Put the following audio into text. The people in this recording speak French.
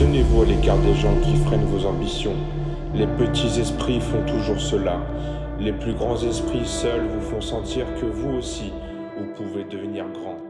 Tenez-vous à l'écart des gens qui freinent vos ambitions. Les petits esprits font toujours cela. Les plus grands esprits seuls vous font sentir que vous aussi, vous pouvez devenir grand.